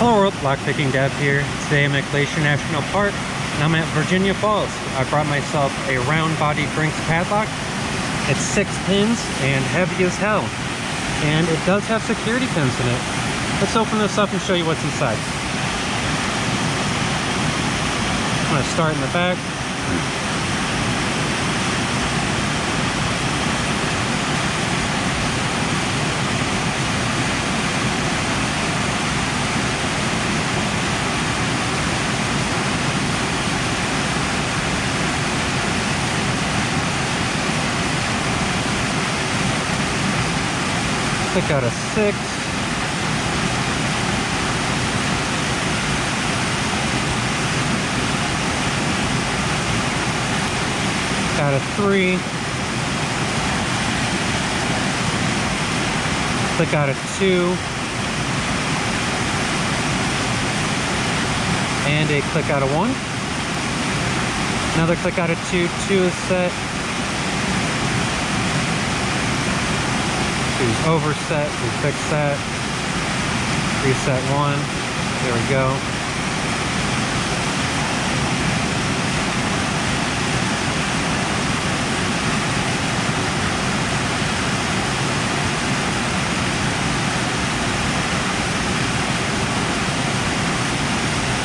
Hello world, Lockpicking Dev here. Today I'm at Glacier National Park and I'm at Virginia Falls. I brought myself a round body Brinks padlock. It's six pins and heavy as hell. And it does have security pins in it. Let's open this up and show you what's inside. I'm gonna start in the back. Pick out a six. Out of three. Click out of two. And a click out of one. Another click out of two. Two is set. Two's overset. We fix that. Reset one. There we go.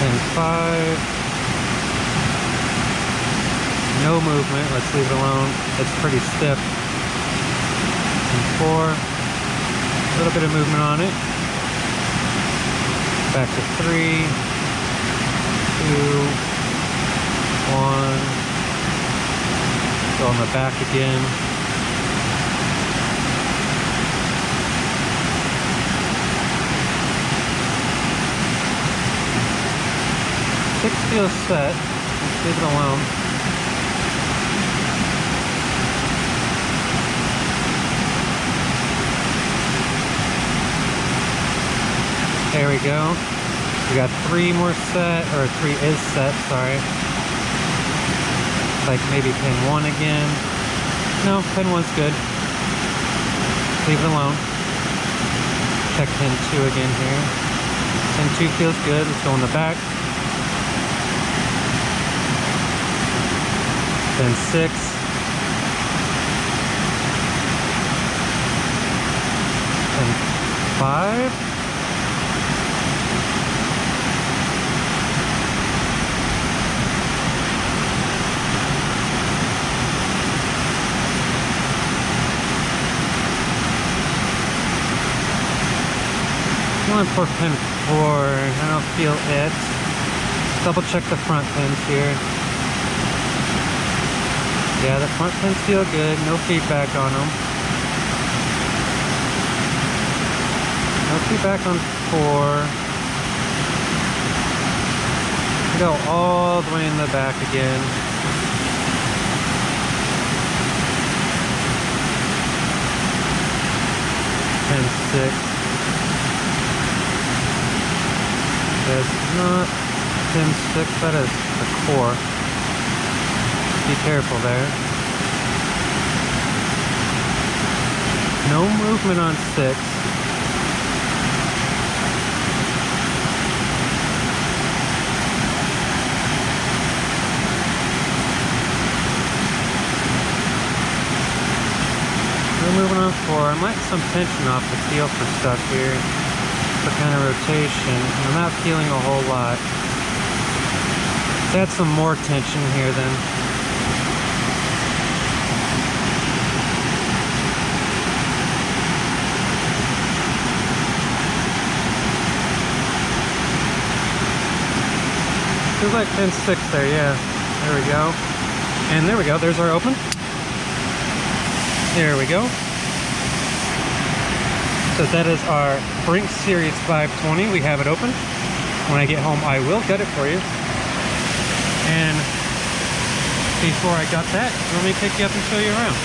and five. No movement, let's leave it alone. It's pretty stiff. Four, a little bit of movement on it. Back to three, two, one. Go on the back again. Six feels set. Leave it alone. We go. We got three more set, or three is set, sorry. Like maybe pin one again. No, pin one's good. Leave it alone. Check pin two again here. Pin two feels good. Let's go in the back. Pin six. And five. Going for pin four. I don't feel it. Double check the front pins here. Yeah, the front pins feel good. No feedback on them. No feedback on four. Go all the way in the back again. Pin six. That's not pin six, that is the core. Be careful there. No movement on six. No movement on four. I'm letting some tension off the feel for stuff here. For kind of rotation. I'm not feeling a whole lot. Add some more tension here then. Feels like pin six there, yeah. There we go. And there we go, there's our open. There we go. So that is our Brink Series 520. We have it open. When I get home, I will get it for you. And before I got that, let me pick you up and show you around.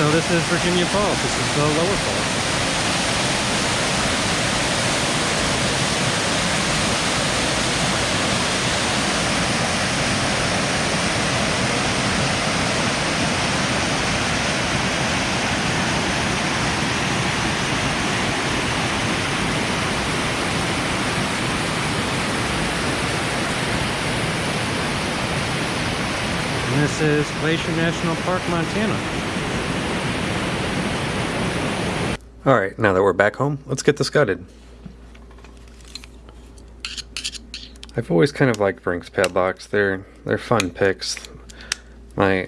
So this is Virginia Falls. This is the lower falls. And is Glacier National Park, Montana. Alright, now that we're back home, let's get this gutted. I've always kind of liked Brinks padlocks. They're they're fun picks. My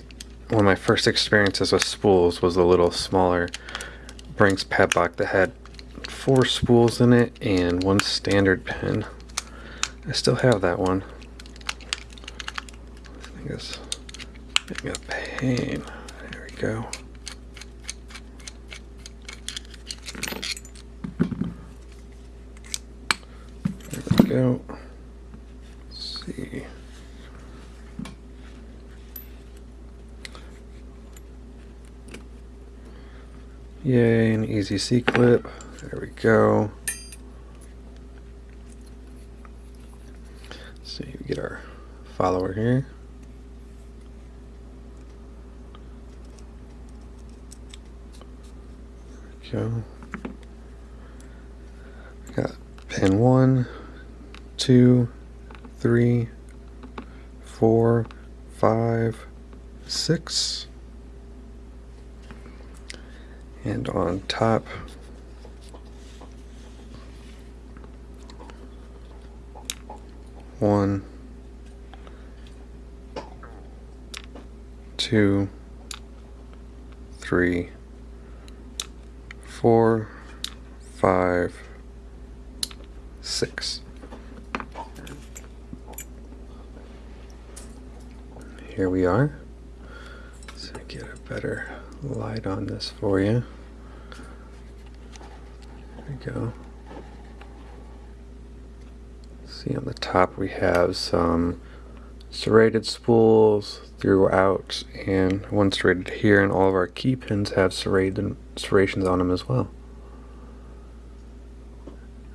one of my first experiences with spools was a little smaller Brinks padlock that had four spools in it and one standard pin. I still have that one. I think it's a pain. There we go. There we go. Let's see. Yay, an easy C clip. There we go. So we get our follower here. Go. Got pin one, two, three, four, five, six. And on top, one, two, three, four, five, six. Here we are. So get a better light on this for you. There we go. See on the top we have some serrated spools throughout and one serrated here and all of our key pins have serrated serrations on them as well.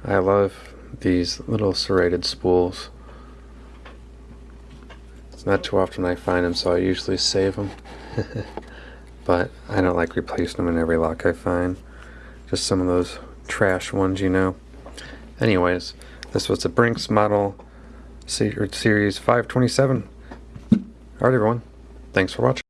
I love these little serrated spools. It's not too often I find them so I usually save them. but I don't like replacing them in every lock I find. Just some of those trash ones, you know. Anyways, this was the Brinks model Secret series 527. Alright everyone, thanks for watching.